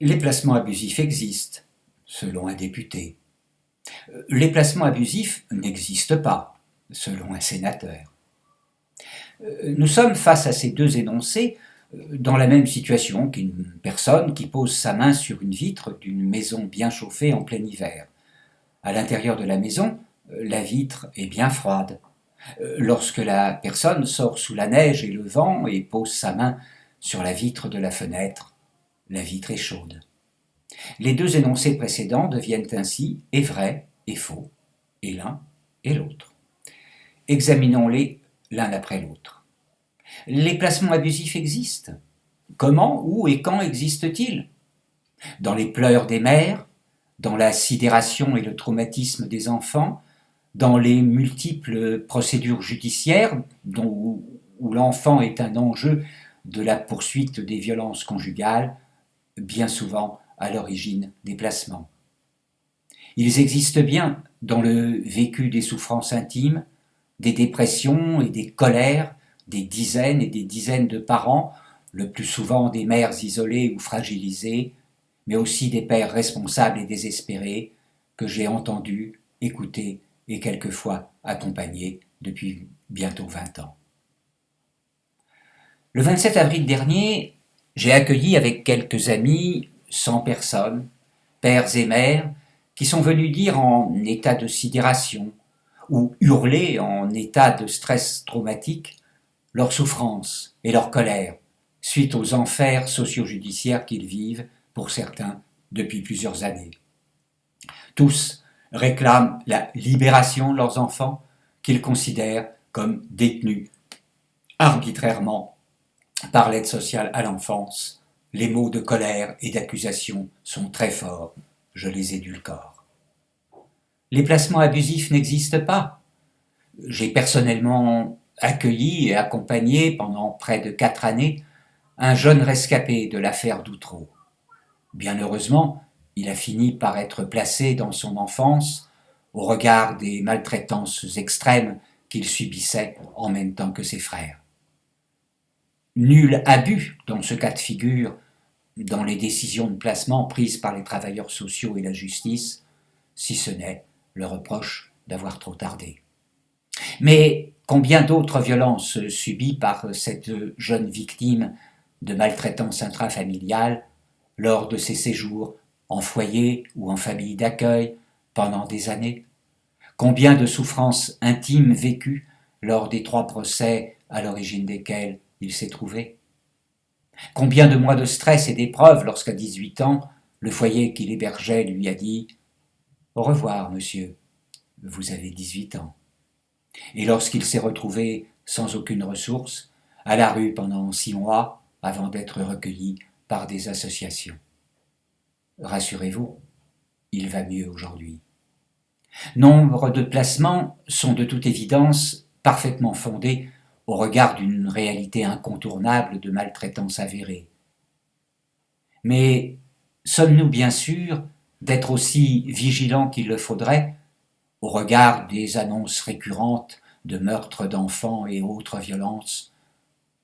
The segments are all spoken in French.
Les placements abusifs existent, selon un député. Les placements abusifs n'existent pas, selon un sénateur. Nous sommes face à ces deux énoncés dans la même situation qu'une personne qui pose sa main sur une vitre d'une maison bien chauffée en plein hiver. À l'intérieur de la maison, la vitre est bien froide. Lorsque la personne sort sous la neige et le vent et pose sa main sur la vitre de la fenêtre, la vitre est chaude. Les deux énoncés précédents deviennent ainsi et vrai et faux, et l'un et l'autre. Examinons-les l'un après l'autre. Les placements abusifs existent. Comment, où et quand existent-ils? Dans les pleurs des mères, dans la sidération et le traumatisme des enfants, dans les multiples procédures judiciaires où l'enfant est un enjeu de la poursuite des violences conjugales, bien souvent à l'origine des placements. Ils existent bien dans le vécu des souffrances intimes, des dépressions et des colères des dizaines et des dizaines de parents, le plus souvent des mères isolées ou fragilisées, mais aussi des pères responsables et désespérés que j'ai entendus, écoutés et quelquefois accompagnés depuis bientôt vingt ans. Le 27 avril dernier, j'ai accueilli avec quelques amis, cent personnes, pères et mères, qui sont venus dire en état de sidération ou hurler en état de stress traumatique leur souffrance et leur colère suite aux enfers socio-judiciaires qu'ils vivent, pour certains, depuis plusieurs années. Tous réclament la libération de leurs enfants qu'ils considèrent comme détenus arbitrairement par l'aide sociale à l'enfance. Les mots de colère et d'accusation sont très forts, je les édulcore. Les placements abusifs n'existent pas. J'ai personnellement accueilli et accompagné pendant près de quatre années un jeune rescapé de l'affaire d'Outreau. Bien heureusement, il a fini par être placé dans son enfance au regard des maltraitances extrêmes qu'il subissait en même temps que ses frères. Nul abus dans ce cas de figure dans les décisions de placement prises par les travailleurs sociaux et la justice, si ce n'est le reproche d'avoir trop tardé. Mais combien d'autres violences subies par cette jeune victime de maltraitance intrafamiliale lors de ses séjours en foyer ou en famille d'accueil pendant des années? Combien de souffrances intimes vécues lors des trois procès à l'origine desquels il s'est trouvé Combien de mois de stress et d'épreuves lorsqu'à 18 ans, le foyer qu'il hébergeait lui a dit « Au revoir, monsieur, vous avez 18 ans ». Et lorsqu'il s'est retrouvé sans aucune ressource, à la rue pendant six mois avant d'être recueilli par des associations. Rassurez-vous, il va mieux aujourd'hui. Nombre de placements sont de toute évidence parfaitement fondés au regard d'une réalité incontournable de maltraitance avérée. Mais sommes-nous bien sûrs d'être aussi vigilants qu'il le faudrait au regard des annonces récurrentes de meurtres d'enfants et autres violences,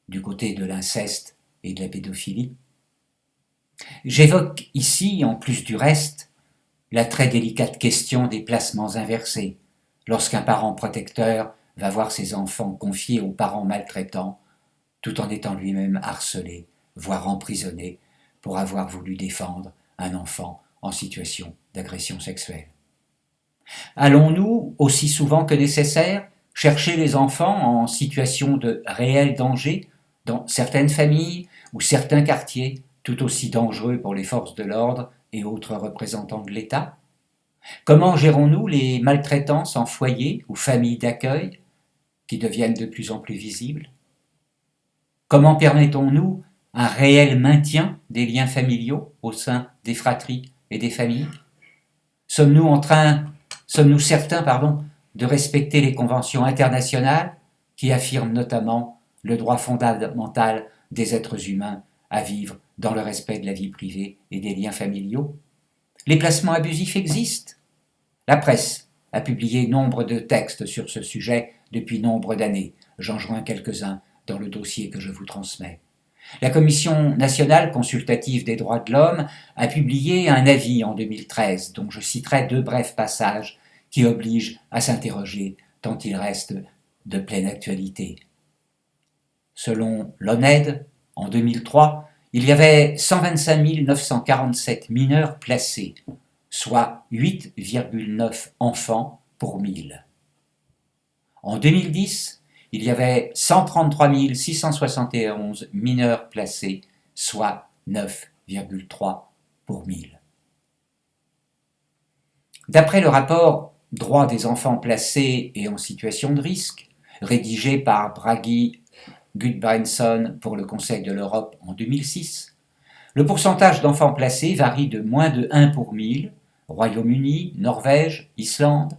du côté de l'inceste et de la pédophilie? J'évoque ici, en plus du reste, la très délicate question des placements inversés, lorsqu'un parent protecteur va voir ses enfants confiés aux parents maltraitants, tout en étant lui-même harcelé, voire emprisonné, pour avoir voulu défendre un enfant en situation d'agression sexuelle. Allons-nous, aussi souvent que nécessaire, chercher les enfants en situation de réel danger dans certaines familles ou certains quartiers tout aussi dangereux pour les forces de l'ordre et autres représentants de l'État? Comment gérons-nous les maltraitances en foyer ou familles d'accueil qui deviennent de plus en plus visibles? Comment permettons-nous un réel maintien des liens familiaux au sein des fratries et des familles? Sommes-nous en train Sommes-nous certains pardon, de respecter les conventions internationales qui affirment notamment le droit fondamental des êtres humains à vivre dans le respect de la vie privée et des liens familiaux? Les placements abusifs existent. La presse a publié nombre de textes sur ce sujet depuis nombre d'années. J'en joins quelques-uns dans le dossier que je vous transmets. La Commission nationale consultative des droits de l'homme a publié un avis en 2013 dont je citerai deux brefs passages qui obligent à s'interroger tant il reste de pleine actualité. Selon l'ONED, en 2003, il y avait 125 947 mineurs placés, soit 8,9 enfants pour 1000. En 2010, il y avait 133 671 mineurs placés, soit 9,3 pour 1000. D'après le rapport Droits des enfants placés et en situation de risque, rédigé par Bragi Gudbranson pour le Conseil de l'Europe en 2006, le pourcentage d'enfants placés varie de moins de 1 pour 1000, Royaume-Uni, Norvège, Islande,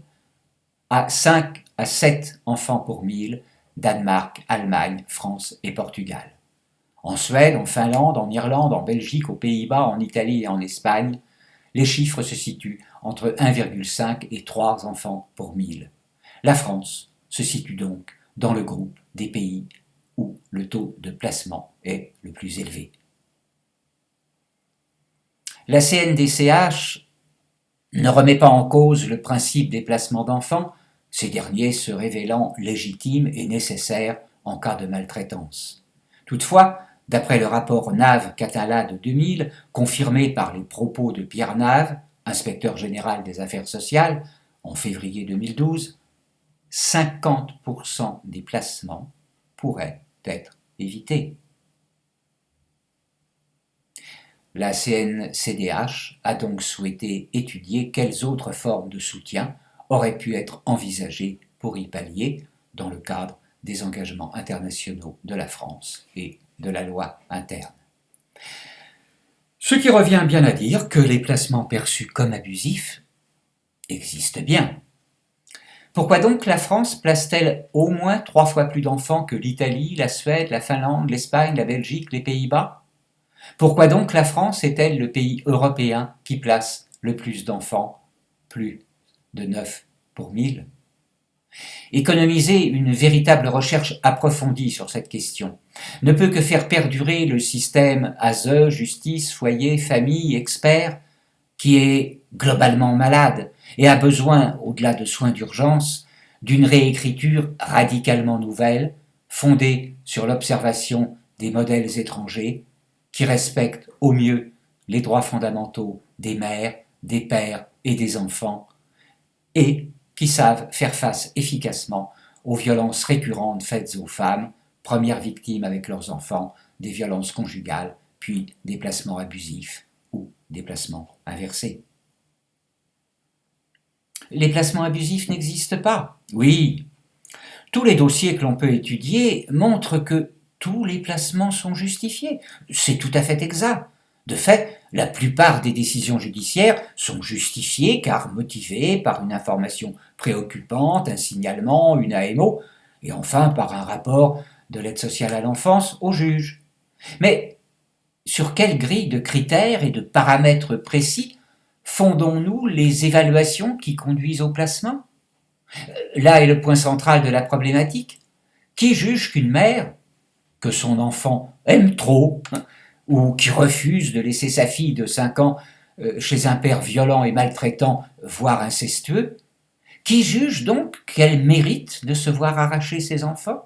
à 5 à 7 enfants pour 1000, Danemark, Allemagne, France et Portugal. En Suède, en Finlande, en Irlande, en Belgique, aux Pays-Bas, en Italie et en Espagne, les chiffres se situent entre 1,5 et 3 enfants pour 1000. La France se situe donc dans le groupe des pays où le taux de placement est le plus élevé. La CNDCH ne remet pas en cause le principe des placements d'enfants, ces derniers se révélant légitimes et nécessaires en cas de maltraitance. Toutefois, d'après le rapport Nave-Catala de 2000, confirmé par les propos de Pierre Nave, inspecteur général des affaires sociales, en février 2012, 50% des placements pourraient être évités. La CNCDH a donc souhaité étudier quelles autres formes de soutien aurait pu être envisagé pour y pallier dans le cadre des engagements internationaux de la France et de la loi interne. Ce qui revient bien à dire que les placements perçus comme abusifs existent bien. Pourquoi donc la France place-t-elle au moins trois fois plus d'enfants que l'Italie, la Suède, la Finlande, l'Espagne, la Belgique, les Pays-Bas? Pourquoi donc la France est-elle le pays européen qui place le plus d'enfants Plus de 9 pour 1000. Économiser une véritable recherche approfondie sur cette question ne peut que faire perdurer le système ASE, justice, foyer, famille, expert, qui est globalement malade et a besoin, au-delà de soins d'urgence, d'une réécriture radicalement nouvelle, fondée sur l'observation des modèles étrangers, qui respectent au mieux les droits fondamentaux des mères, des pères et des enfants, et qui savent faire face efficacement aux violences récurrentes faites aux femmes, premières victimes avec leurs enfants des violences conjugales, puis des placements abusifs ou des placements inversés. Les placements abusifs n'existent pas. Oui, tous les dossiers que l'on peut étudier montrent que tous les placements sont justifiés. C'est tout à fait exact. De fait, la plupart des décisions judiciaires sont justifiées car motivées par une information préoccupante, un signalement, une AMO, et enfin par un rapport de l'aide sociale à l'enfance au juge. Mais sur quelle grille de critères et de paramètres précis fondons-nous les évaluations qui conduisent au placement? Là est le point central de la problématique. Qui juge qu'une mère, que son enfant aime trop, ou qui refuse de laisser sa fille de 5 ans euh, chez un père violent et maltraitant, voire incestueux, qui juge donc qu'elle mérite de se voir arracher ses enfants?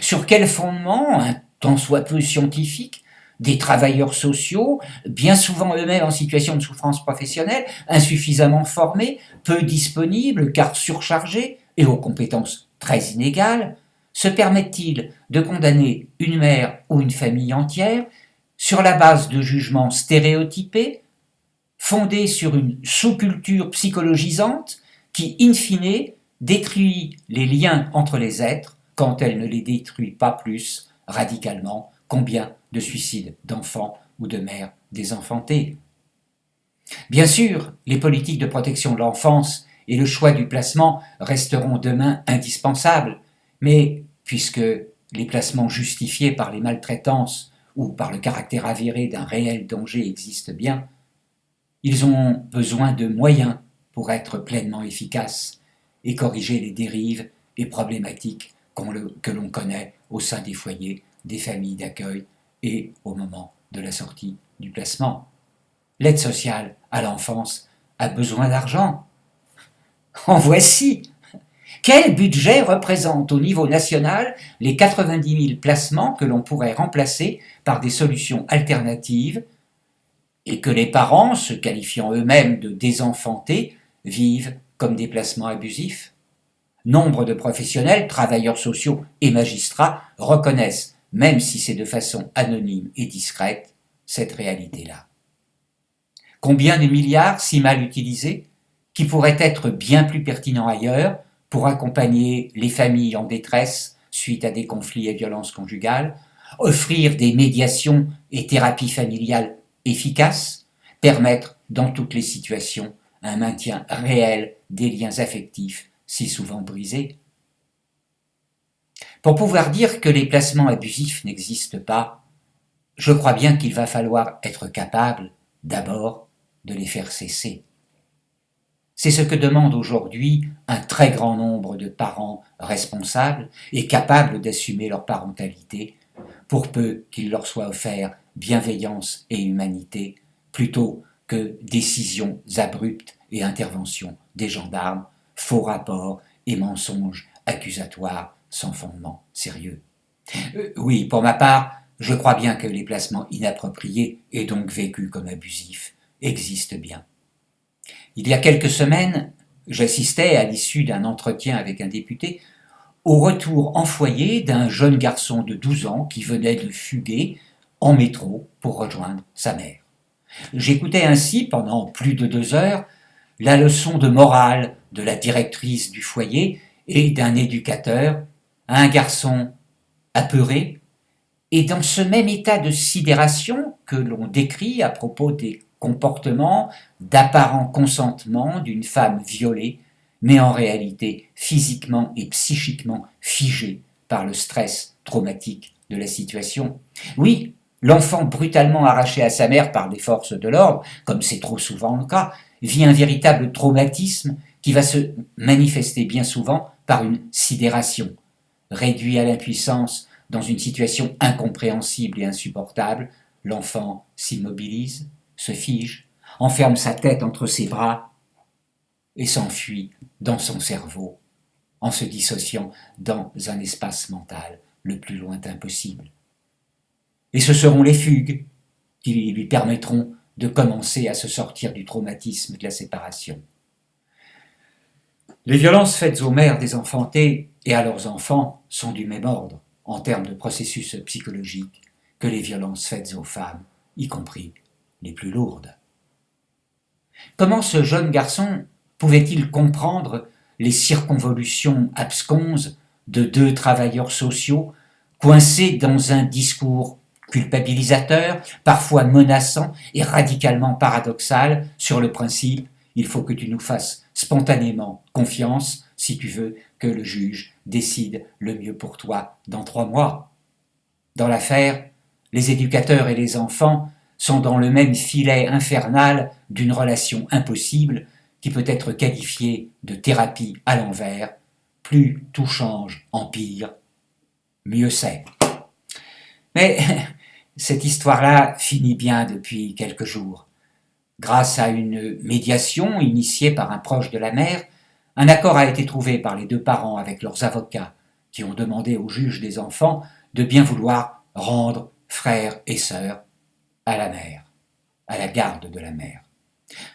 Sur quel fondement, tant soit peu scientifique, des travailleurs sociaux, bien souvent eux-mêmes en situation de souffrance professionnelle, insuffisamment formés, peu disponibles car surchargés et aux compétences très inégales, se permettent-ils de condamner une mère ou une famille entière sur la base de jugements stéréotypés, fondés sur une sous-culture psychologisante qui, in fine, détruit les liens entre les êtres quand elle ne les détruit pas plus radicalement combien de suicides d'enfants ou de mères désenfantées? Bien sûr, les politiques de protection de l'enfance et le choix du placement resteront demain indispensables, mais puisque les placements justifiés par les maltraitances ou par le caractère avéré d'un réel danger existent bien, ils ont besoin de moyens pour être pleinement efficaces et corriger les dérives et problématiques que l'on connaît au sein des foyers, des familles d'accueil et au moment de la sortie du placement. L'aide sociale à l'enfance a besoin d'argent. En voici Quel budget représente au niveau national les 90 000 placements que l'on pourrait remplacer par des solutions alternatives et que les parents, se qualifiant eux-mêmes de désenfantés, vivent comme des placements abusifs? Nombre de professionnels, travailleurs sociaux et magistrats reconnaissent, même si c'est de façon anonyme et discrète, cette réalité-là. Combien de milliards si mal utilisés, qui pourraient être bien plus pertinents ailleurs pour accompagner les familles en détresse suite à des conflits et violences conjugales, offrir des médiations et thérapies familiales efficaces, permettre dans toutes les situations un maintien réel des liens affectifs si souvent brisés. Pour pouvoir dire que les placements abusifs n'existent pas, je crois bien qu'il va falloir être capable, d'abord, de les faire cesser. C'est ce que demande aujourd'hui un très grand nombre de parents responsables et capables d'assumer leur parentalité, pour peu qu'il leur soit offert bienveillance et humanité, plutôt que décisions abruptes et interventions des gendarmes, faux rapports et mensonges accusatoires sans fondement sérieux. Euh, oui, pour ma part, je crois bien que les placements inappropriés et donc vécus comme abusifs existent bien. Il y a quelques semaines, j'assistais à l'issue d'un entretien avec un député au retour en foyer d'un jeune garçon de 12 ans qui venait de fuguer en métro pour rejoindre sa mère. J'écoutais ainsi pendant plus de deux heures la leçon de morale de la directrice du foyer et d'un éducateur à un garçon apeuré et dans ce même état de sidération que l'on décrit à propos des comportements d'apparent consentement d'une femme violée, mais en réalité physiquement et psychiquement figée par le stress traumatique de la situation. Oui, l'enfant brutalement arraché à sa mère par des forces de l'ordre, comme c'est trop souvent le cas, vit un véritable traumatisme qui va se manifester bien souvent par une sidération. Réduit à l'impuissance dans une situation incompréhensible et insupportable, l'enfant s'immobilise, se fige, enferme sa tête entre ses bras et s'enfuit dans son cerveau en se dissociant dans un espace mental le plus lointain possible. Et ce seront les fugues qui lui permettront de commencer à se sortir du traumatisme de la séparation. Les violences faites aux mères des enfantés et à leurs enfants sont du même ordre en termes de processus psychologiques que les violences faites aux femmes, y compris plus lourdes. Comment ce jeune garçon pouvait-il comprendre les circonvolutions absconses de deux travailleurs sociaux coincés dans un discours culpabilisateur, parfois menaçant et radicalement paradoxal sur le principe il faut que tu nous fasses spontanément confiance si tu veux que le juge décide le mieux pour toi dans trois mois. Dans l'affaire, les éducateurs et les enfants sont dans le même filet infernal d'une relation impossible qui peut être qualifiée de thérapie à l'envers. Plus tout change en pire, mieux c'est. Mais cette histoire-là finit bien depuis quelques jours. Grâce à une médiation initiée par un proche de la mère, un accord a été trouvé par les deux parents avec leurs avocats, qui ont demandé au juge des enfants de bien vouloir rendre frères et sœurs à la mère, à la garde de la mère.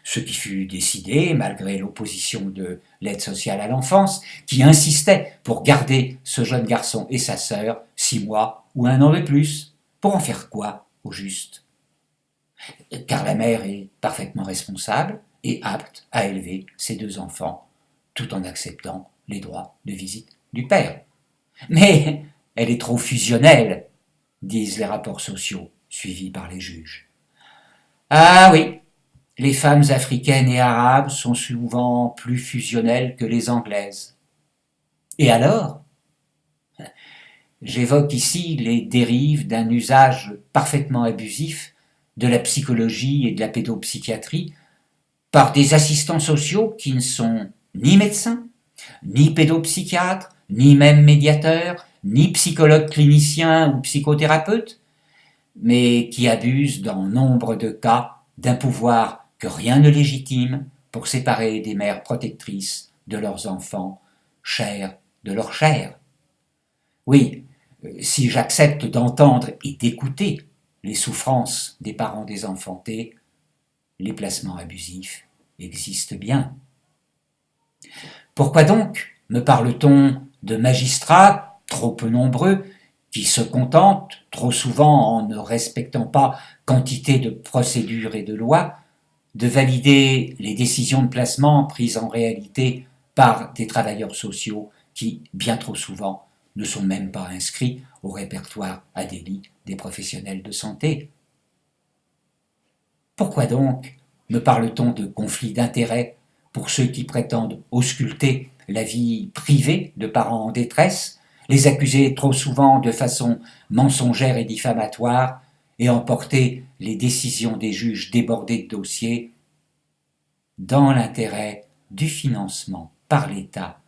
Ce qui fut décidé malgré l'opposition de l'aide sociale à l'enfance, qui insistait pour garder ce jeune garçon et sa sœur six mois ou un an de plus. Pour en faire quoi, au juste? Car la mère est parfaitement responsable et apte à élever ses deux enfants, tout en acceptant les droits de visite du père. Mais elle est trop fusionnelle, disent les rapports sociaux suivis par les juges. Ah oui, les femmes africaines et arabes sont souvent plus fusionnelles que les anglaises. Et alors? J'évoque ici les dérives d'un usage parfaitement abusif de la psychologie et de la pédopsychiatrie par des assistants sociaux qui ne sont ni médecins, ni pédopsychiatres, ni même médiateurs, ni psychologues cliniciens ou psychothérapeutes, mais qui abusent dans nombre de cas d'un pouvoir que rien ne légitime pour séparer des mères protectrices de leurs enfants, chers de leur chair. Oui, si j'accepte d'entendre et d'écouter les souffrances des parents désenfantés, les placements abusifs existent bien. Pourquoi donc me parle-t-on de magistrats trop peu nombreux qui se contentent, trop souvent en ne respectant pas quantité de procédures et de lois, de valider les décisions de placement prises en réalité par des travailleurs sociaux qui, bien trop souvent, ne sont même pas inscrits au répertoire à délit des professionnels de santé. Pourquoi donc me parle-t-on de conflits d'intérêts pour ceux qui prétendent ausculter la vie privée de parents en détresse, les accuser trop souvent de façon mensongère et diffamatoire, et emporter les décisions des juges débordés de dossiers dans l'intérêt du financement par l'État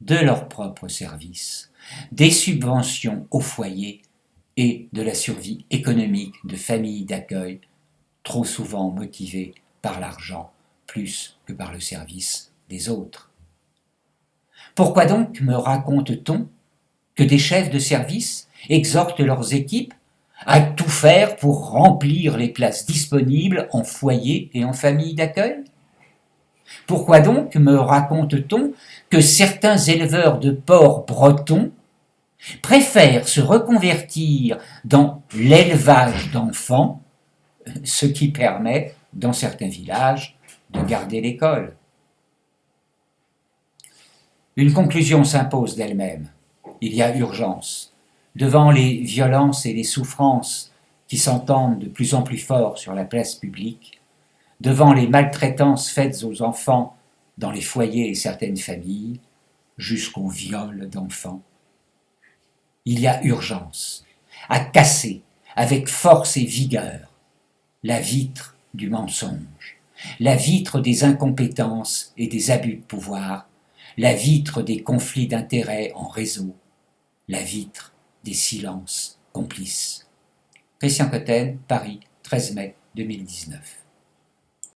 de leurs propres services, des subventions aux foyers et de la survie économique de familles d'accueil trop souvent motivées par l'argent plus que par le service des autres. Pourquoi donc me raconte-t-on que des chefs de service exhortent leurs équipes à tout faire pour remplir les places disponibles en foyer et en famille d'accueil? Pourquoi donc me raconte-t-on que certains éleveurs de porcs bretons préfèrent se reconvertir dans l'élevage d'enfants, ce qui permet, dans certains villages, de garder l'école? Une conclusion s'impose d'elle-même. Il y a urgence. Devant les violences et les souffrances qui s'entendent de plus en plus fort sur la place publique, devant les maltraitances faites aux enfants dans les foyers et certaines familles, jusqu'au viol d'enfants, il y a urgence à casser avec force et vigueur la vitre du mensonge, la vitre des incompétences et des abus de pouvoir la vitre des conflits d'intérêts en réseau, la vitre des silences complices. Christian Cotten, Paris, 13 mai 2019.